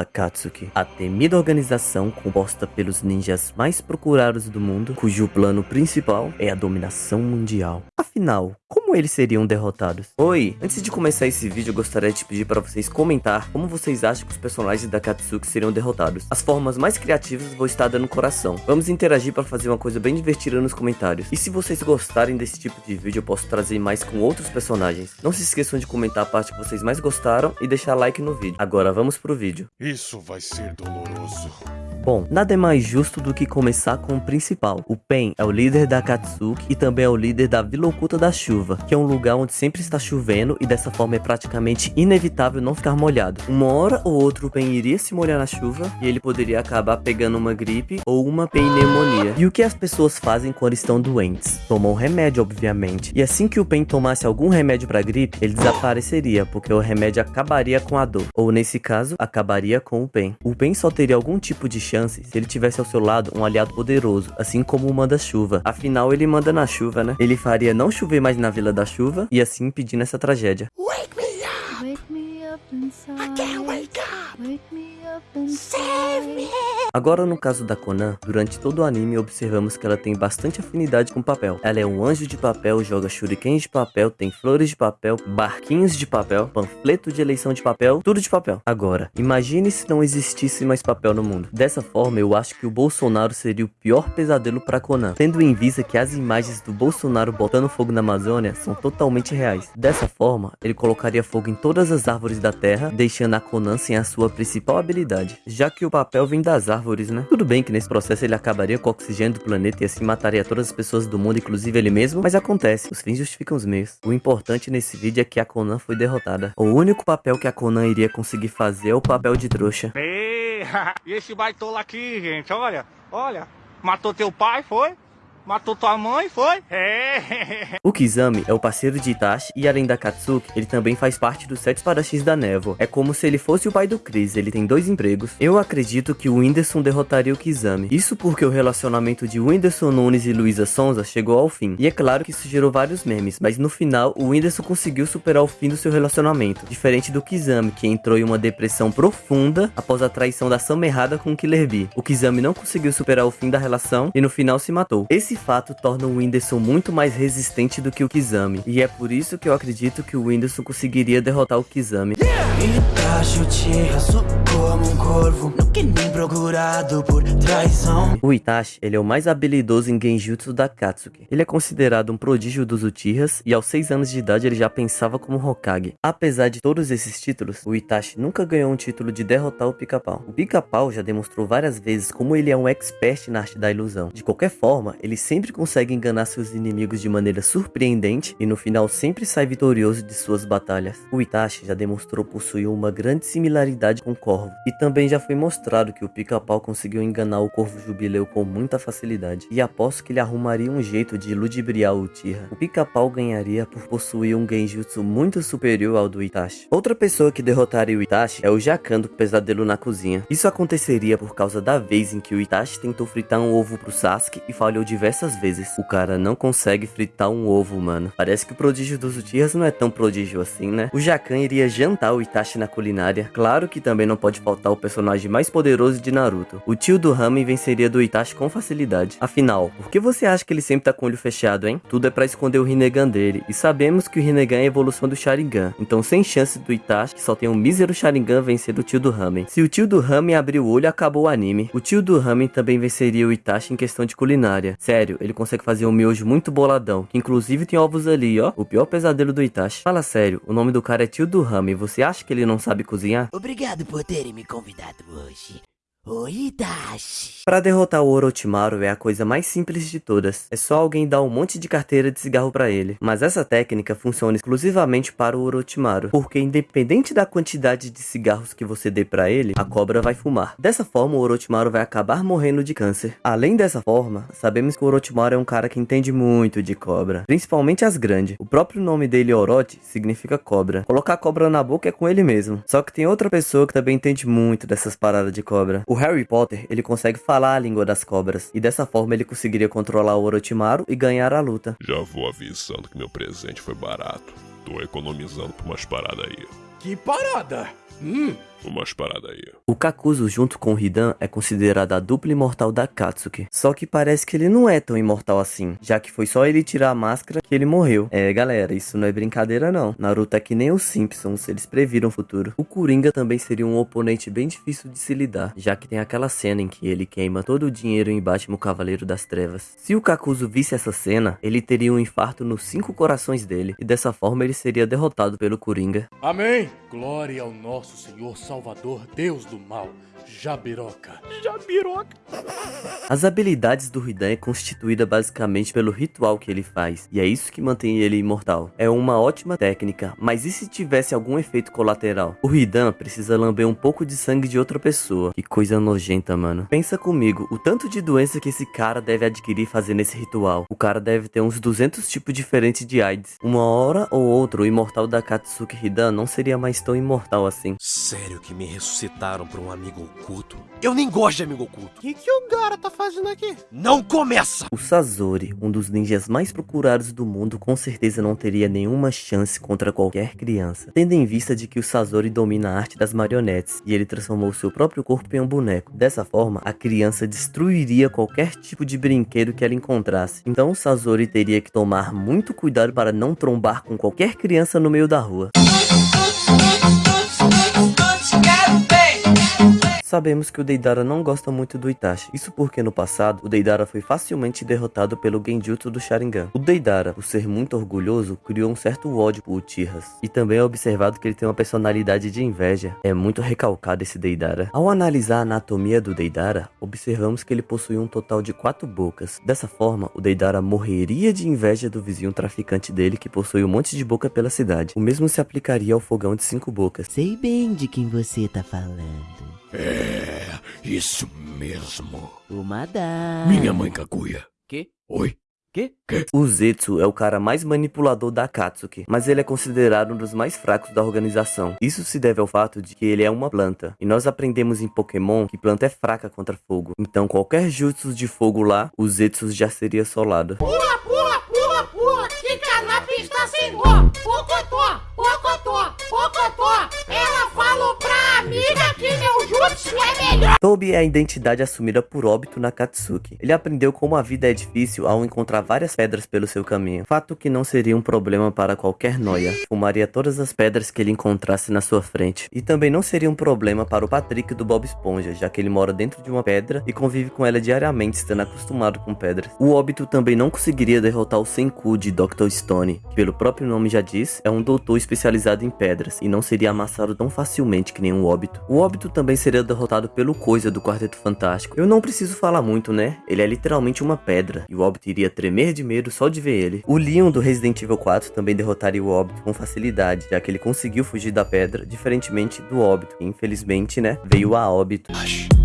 Akatsuki, a temida organização composta pelos ninjas mais procurados do mundo, cujo plano principal é a dominação mundial. Afinal, como eles seriam derrotados? Oi, antes de começar esse vídeo eu gostaria de pedir para vocês comentar como vocês acham que os personagens da Akatsuki seriam derrotados. As formas mais criativas vou estar dando coração. Vamos interagir para fazer uma coisa bem divertida nos comentários. E se vocês gostarem desse tipo de vídeo eu posso trazer mais com outros personagens. Não se esqueçam de comentar a parte que vocês mais gostaram e deixar like no vídeo. Agora vamos pro vídeo. Isso vai ser doloroso. Bom, nada é mais justo do que começar com o principal. O Pen é o líder da Akatsuki e também é o líder da Vila Oculta da Chuva, que é um lugar onde sempre está chovendo e dessa forma é praticamente inevitável não ficar molhado. Uma hora ou outra o Pen iria se molhar na chuva e ele poderia acabar pegando uma gripe ou uma pneumonia. E o que as pessoas fazem quando estão doentes? Tomam remédio, obviamente. E assim que o Pen tomasse algum remédio para gripe, ele desapareceria, porque o remédio acabaria com a dor. Ou nesse caso, acabaria com o Pen. O Pen só teria algum tipo de chance se ele tivesse ao seu lado um aliado poderoso, assim como o manda-chuva. Afinal, ele manda na chuva, né? Ele faria não chover mais na Vila da Chuva e assim impedindo essa tragédia. Wake me up! Wake me up inside. I can't wake up! Wake me up inside. Save me! Agora no caso da Conan, durante todo o anime observamos que ela tem bastante afinidade com papel. Ela é um anjo de papel, joga shurikens de papel, tem flores de papel, barquinhos de papel, panfleto de eleição de papel, tudo de papel. Agora, imagine se não existisse mais papel no mundo. Dessa forma, eu acho que o Bolsonaro seria o pior pesadelo para Conan, tendo em vista que as imagens do Bolsonaro botando fogo na Amazônia são totalmente reais. Dessa forma, ele colocaria fogo em todas as árvores da Terra, deixando a Conan sem a sua principal habilidade, já que o papel vem das árvores, né? Tudo bem que nesse processo ele acabaria com o oxigênio do planeta e assim mataria todas as pessoas do mundo, inclusive ele mesmo, mas acontece, os fins justificam os meios. O importante nesse vídeo é que a Conan foi derrotada. O único papel que a Conan iria conseguir fazer é o papel de trouxa. E esse baitola aqui, gente, olha, olha. Matou teu pai, foi? Matou tua mãe, foi? É. O Kizami é o parceiro de Itachi e além da Katsuki, ele também faz parte dos sete espadachins da névoa. É como se ele fosse o pai do Chris, ele tem dois empregos. Eu acredito que o Whindersson derrotaria o Kizami. Isso porque o relacionamento de Whindersson Nunes e Luísa Sonza chegou ao fim. E é claro que isso gerou vários memes, mas no final o Whindersson conseguiu superar o fim do seu relacionamento. Diferente do Kizami, que entrou em uma depressão profunda após a traição da Sama errada com o Killer Bee. O Kizami não conseguiu superar o fim da relação e no final se matou. Esse fato torna o Whindersson muito mais resistente do que o Kizami. E é por isso que eu acredito que o Whindersson conseguiria derrotar o Kizami. O Itachi, ele é o mais habilidoso em Genjutsu da Katsuki. Ele é considerado um prodígio dos Uchihas e aos 6 anos de idade ele já pensava como Hokage. Apesar de todos esses títulos, o Itachi nunca ganhou um título de derrotar o Pica-Pau. O Pica-Pau já demonstrou várias vezes como ele é um expert na arte da ilusão. De qualquer forma, ele sempre consegue enganar seus inimigos de maneira surpreendente e no final sempre sai vitorioso de suas batalhas. O Itachi já demonstrou possuir uma grande similaridade com o Corvo, e também já foi mostrado que o Pica-Pau conseguiu enganar o Corvo Jubileu com muita facilidade, e aposto que ele arrumaria um jeito de ludibriar o Uchiha. O Pica-Pau ganharia por possuir um Genjutsu muito superior ao do Itachi. Outra pessoa que derrotaria o Itachi é o Jacan do Pesadelo na Cozinha. Isso aconteceria por causa da vez em que o Itachi tentou fritar um ovo pro Sasuke e falhou diversas vezes. O cara não consegue fritar um ovo, mano. Parece que o prodígio dos Uchihas não é tão prodígio assim, né? O Jacan iria jantar o Itachi na culinária. Claro que também não pode faltar o personagem mais poderoso de Naruto. O tio do Ramen venceria do Itachi com facilidade. Afinal, por que você acha que ele sempre tá com o olho fechado, hein? Tudo é pra esconder o Rinnegan dele. E sabemos que o Rinnegan é a evolução do Sharingan. Então sem chance do Itachi, que só tem um mísero Sharingan, vencer o tio do Ramen. Se o tio do Ramen abrir o olho, acabou o anime. O tio do Ramen também venceria o Itachi em questão de culinária. Sério, ele consegue fazer um miojo muito boladão, que inclusive tem ovos ali, ó. O pior pesadelo do Itachi. Fala sério, o nome do cara é tio do Ramen. Você acha que ele não sabe cozinhar? Obrigado por terem me convidado hoje Para derrotar o Orochimaru é a coisa mais simples de todas. É só alguém dar um monte de carteira de cigarro para ele. Mas essa técnica funciona exclusivamente para o Orochimaru, porque independente da quantidade de cigarros que você dê para ele, a cobra vai fumar. Dessa forma, o Orochimaru vai acabar morrendo de câncer. Além dessa forma, sabemos que o Orochimaru é um cara que entende muito de cobra, principalmente as grandes. O próprio nome dele, Orochi, significa cobra. Colocar cobra na boca é com ele mesmo. Só que tem outra pessoa que também entende muito dessas paradas de cobra. O Harry Potter, ele consegue falar a língua das cobras, e dessa forma ele conseguiria controlar o Orochimaru e ganhar a luta. Já vou avisando que meu presente foi barato. Tô economizando por umas paradas aí. Que parada! Hum, Umas paradas aí. O Kakuzu junto com o Hidan é considerado a dupla imortal da Katsuki. Só que parece que ele não é tão imortal assim, já que foi só ele tirar a máscara que ele morreu. É, galera, isso não é brincadeira não. Naruto é que nem os Simpsons, eles previram o futuro. O Coringa também seria um oponente bem difícil de se lidar, já que tem aquela cena em que ele queima todo o dinheiro em Batman Cavaleiro das Trevas. Se o Kakuzu visse essa cena, ele teria um infarto nos cinco corações dele, e dessa forma ele seria derrotado pelo Coringa. Amém. Glória ao nosso Senhor Salvador, Deus do mal, Jabiroca. As habilidades do Hidan é constituída basicamente pelo ritual que ele faz, e é isso que mantém ele imortal. É uma ótima técnica, mas e se tivesse algum efeito colateral? O Hidan precisa lamber um pouco de sangue de outra pessoa. Que coisa nojenta, mano. Pensa comigo, o tanto de doença que esse cara deve adquirir fazendo esse ritual. O cara deve ter uns 200 tipos diferentes de AIDS. Uma hora ou outra, o imortal da Katsuki Hidan não seria mais tão imortal assim. Sério que me ressuscitaram pra um amigo oculto? Eu nem gosto de amigo oculto. O que, que o cara tá fazendo aqui? Não começa! O Sazori, um dos ninjas mais procurados do mundo, com certeza não teria nenhuma chance contra qualquer criança, tendo em vista de que o Sazori domina a arte das marionetes e ele transformou seu próprio corpo em um boneco. Dessa forma, a criança destruiria qualquer tipo de brinquedo que ela encontrasse. Então o Sazori teria que tomar muito cuidado para não trombar com qualquer criança no meio da rua. Sabemos que o Deidara não gosta muito do Itachi, isso porque no passado o Deidara foi facilmente derrotado pelo Genjutsu do Sharingan. O Deidara, por ser muito orgulhoso, criou um certo ódio por Uchihas, e também é observado que ele tem uma personalidade de inveja. É muito recalcado esse Deidara. Ao analisar a anatomia do Deidara, observamos que ele possui um total de quatro bocas. Dessa forma, o Deidara morreria de inveja do vizinho traficante dele que possui um monte de boca pela cidade. O mesmo se aplicaria ao fogão de cinco bocas. Sei bem de quem você tá falando. É, isso mesmo. O Madara. Minha mãe Kaguya. Quê? Oi? O Zetsu é o cara mais manipulador da Akatsuki, mas ele é considerado um dos mais fracos da organização. Isso se deve ao fato de que ele é uma planta, e nós aprendemos em Pokémon que planta é fraca contra fogo. Então qualquer jutsu de fogo lá, o Zetsu já seria solado. Pula, pula, jutsu é a identidade assumida por Obito na Katsuki. Ele aprendeu como a vida é difícil ao encontrar várias pedras pelo seu caminho. Fato que não seria um problema para qualquer noia. Fumaria todas as pedras que ele encontrasse na sua frente. E também não seria um problema para o Patrick do Bob Esponja, já que ele mora dentro de uma pedra e convive com ela diariamente, estando acostumado com pedras. O Obito também não conseguiria derrotar o Senku de Dr. Stone, que pelo próprio nome já diz, é um doutor especializado em pedras, e não seria amassado tão facilmente que nem um Obito. O Obito também seria derrotado pelo Coisa do Quarteto Fantástico. Eu não preciso falar muito, né? Ele é literalmente uma pedra, e o Obito iria tremer de medo só de ver ele. O Leon do Resident Evil 4 também derrotaria o Obito com facilidade, já que ele conseguiu fugir da pedra, diferentemente do Obito, que infelizmente, né, veio a óbito. Hush.